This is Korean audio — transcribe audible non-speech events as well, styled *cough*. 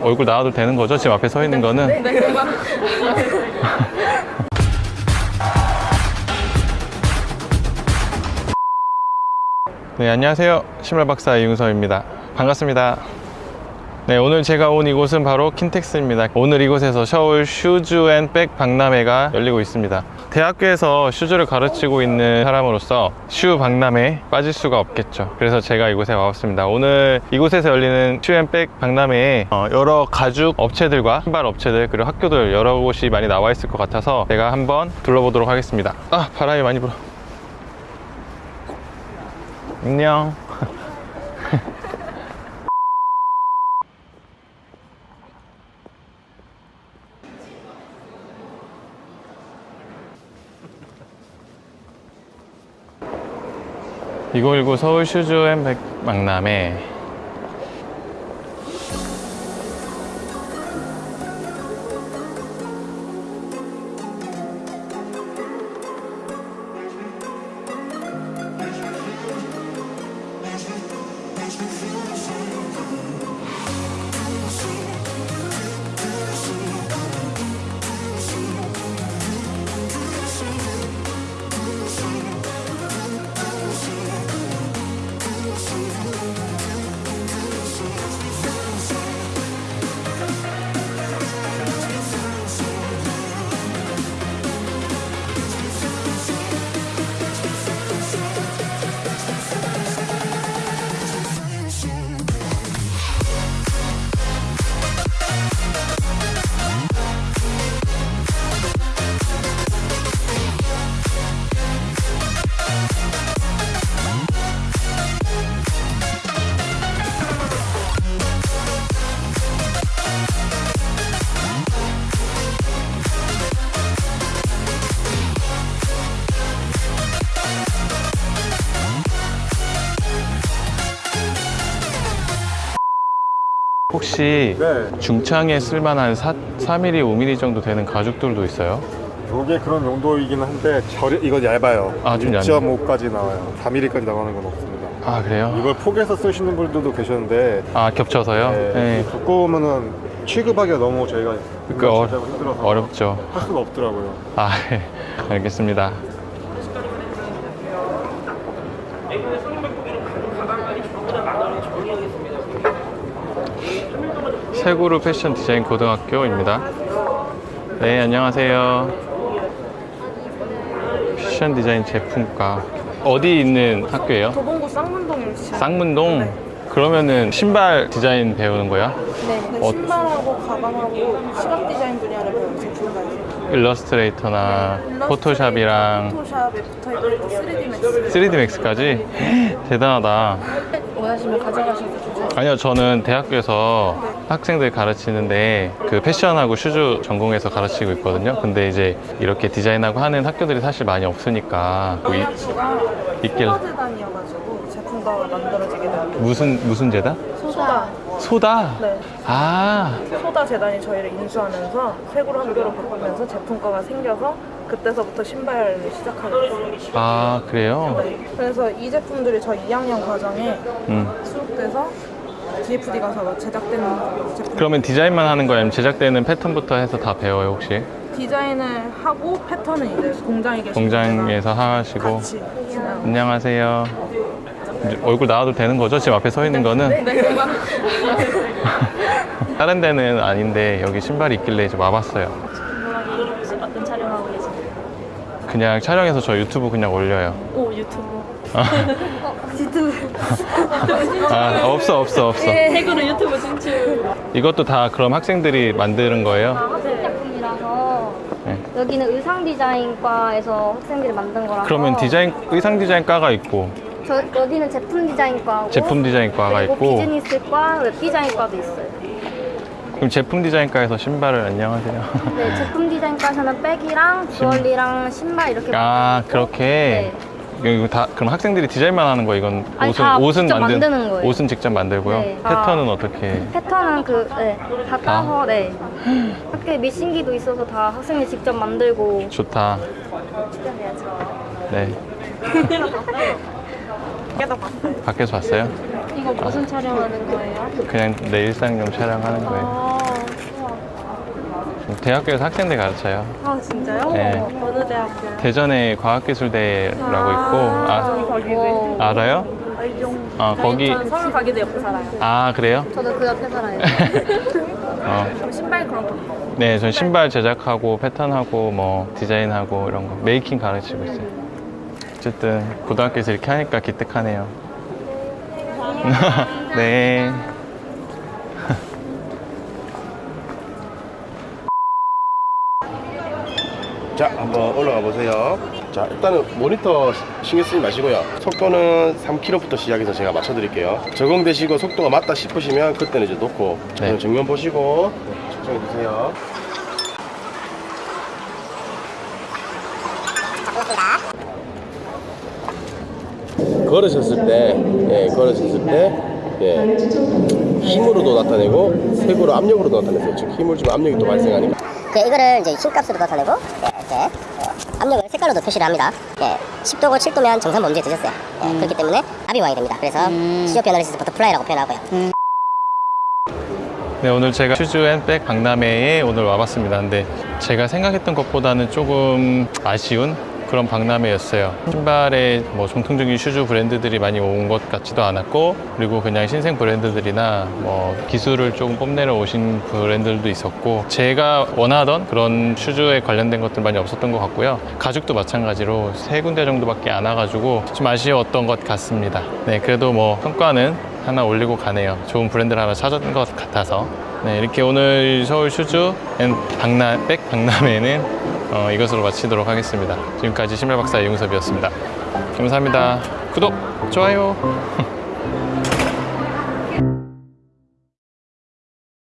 얼굴 나와도 되는 거죠? 지금 앞에 서 있는 거는? 네, 안녕하세요. 신발 박사 이윤서입니다. 반갑습니다. 네, 오늘 제가 온 이곳은 바로 킨텍스입니다. 오늘 이곳에서 서울 shoes and bag 박람회가 열리고 있습니다. 대학교에서 shoes를 가르치고 있는 사람으로서 shoe 박람회에 빠질 수가 없겠죠. 그래서 제가 이곳에 와봤습니다. 오늘 이곳에서 열리는 shoe and bag 박람회에 어, 여러 가죽 업체들과 신발 업체들 그리고 학교들 여러 곳이 많이 나와 있을 것 같아서 제가 한번 둘러보도록 하겠습니다. 아, 바람이 많이 불어. 안녕. (2019) 서울 슈즈 앤백 박람회 혹시 네, 중창에 쓸만한 4, 4mm, 5mm 정도 되는 가죽들도 있어요? 이게 그런 용도이긴 한데 저리, 이건 얇아요. 아, 좀 얇네. 6.5까지 나와요. 4mm까지 나가는 건 없습니다. 아 그래요? 이걸 포개서 쓰시는 분들도 계셨는데 아 겹쳐서요? 네, 네. 두꺼우면은 취급하기가 너무 저희가 그 어, 힘들어서 어렵죠. 할 수가 없더라고요. 아, *laughs* 네. 알겠습니다. 세그루 패션 디자인 고등학교입니다. 네, 안녕하세요. 패션 디자인 제품과 어디 있는 학교예요? 도봉구 쌍문동에 위치한 쌍문동? 그러면은 신발 디자인 배우는 거야? 네, 어- 신발하고 가방하고 시각 디자인 분야를 배우는 제품과요. Illustrator나 Photoshop이랑 Photoshop에 붙어있는 3D Max 3D Max까지? *laughs* 대단하다. *laughs* 원하시면 가져가셔도 좋아요. 아니요, 저는 대학교에서 학생들 가르치는데 그 패션하고 shoes 전공해서 가르치고 있거든요. 근데 이제 이렇게 디자인하고 하는 학교들이 사실 많이 없으니까 뭐 이- 학교가 있길 소다 재단이어가지고 제품과가 만들어지게 돼요. 무슨 무슨 재단? 소다. 소다. 네. 아, 소다 재단이 저희를 인수하면서 세그루 학교로 바꾸면서 제품과가 생겨서 그때서부터 신발을 시작하게 됐어요. 아 그래요? 네. 그래서 이 제품들이 저희 2학년 과정에 음. 수록돼서 DFD 가서 제작되는 제품. 그러면 디자인만 하는 거예요? 아니면 제작되는 패턴부터 해서 다 배워요 혹시? 디자인을 하고 패턴은 이제 공장에 계신 공장에서 하시고. 같이. 안녕하세요. 얼굴 나와도 되는 거죠? 지금 앞에 서 있는 거는? 네. *laughs* 다른 데는 아닌데 여기 신발이 있길래 이제 와봤어요. 혹시 어떤 촬영하고 계신가요? 그냥 촬영해서 저 유튜브 그냥 올려요. 오 유튜브 아 없어 없어 없어. 태그로 유튜브 진출 이것도 다 그럼 학생들이 만드는 거예요? 학생 작품이라서 네. 여기는 의상 디자인과에서 학생들이 만든 거라서 그러면 디자인 의상 디자인과가 있고 저, 여기는 제품 디자인과고 제품 디자인과가 있고 비즈니스과, 웹 디자인과도 있어요. 그럼 제품 디자인과에서 신발을 안녕하세요. 네, 제품 디자인과에서는 bag이랑 주얼리랑 신발 이렇게 아 그렇게 이거 다 그럼 학생들이 디자인만 하는 거 이건 아니, 옷은 다 옷은 직접 만든 만드는 거예요. 옷은 직접 만들고요. 네. 패턴은 어떻게? 패턴은 그, 네, 다 따서, 네. 학교에 미신기도 있어서 다 학생이 직접 만들고. 좋다. 네. 밖에서 봤어요? 이거 무슨 촬영하는 거예요? 그냥 내 일상용 촬영하는 거예요. 아, 대학교에서 학생들 가르쳐요. 아 진짜요? 네. 어느 대학교요? 대전에 과학기술대라고 있고 아, 거기네. 알아요? 아 거기 저는 서울 가게도 옆에 살아요. 아 그래요? 저도 그 옆에 살아요. *laughs* 어. 그럼 신발 그런 거. 네, 전 신발 제작하고 패턴하고 뭐 디자인하고 이런 거 메이킹 가르치고 있어요. 어쨌든 고등학교에서 이렇게 하니까 기특하네요. *laughs* 네. 자, 한번 올라가 보세요. 자, 일단은 모니터 신경 쓰지 마시고요. 속도는 3km부터 시작해서 제가 맞춰 드릴게요. 적응되시고 속도가 맞다 싶으시면 그때는 이제 놓고 네. 정면 보시고 측정해 주세요. 걸으셨을 때, 예, 걸으셨을 때, 예, 힘으로도 나타내고 색으로 압력으로도 나타내세요. 즉 힘을 주면 압력이 또 발생하니까. 예, 이거를 이제 힘값으로 나타내고 예, 이렇게 예, 압력을 색깔로도 표시를 합니다. 예, 10도고 7도면 정상 범주에 드셨어요. 예, 그렇기 때문에 압이 와야 됩니다. 그래서 COP analysis butterfly라고 표현하고요. 네, 오늘 제가 shoes and bag 박람회에 오늘 와봤습니다. 근데 제가 생각했던 것보다는 조금 아쉬운 그런 박람회였어요. 신발에 뭐 정통적인 shoes 브랜드들이 많이 온 것 같지도 않았고, 그리고 그냥 신생 브랜드들이나 뭐 기술을 조금 뽐내러 오신 브랜드들도 있었고, 제가 원하던 그런 shoes에 관련된 것들 많이 없었던 것 같고요. 가죽도 마찬가지로 세 군데 정도밖에 안 와가지고 좀 아쉬웠던 것 같습니다. 네, 그래도 뭐 성과는 하나 올리고 가네요. 좋은 브랜드를 하나 찾은 것 같아서. 네, 이렇게 오늘 서울 shoes and 박람, bag 박람회는 어, 이것으로 마치도록 하겠습니다. 지금까지 신발 박사 이용섭이었습니다. 감사합니다. 구독, 좋아요. *laughs*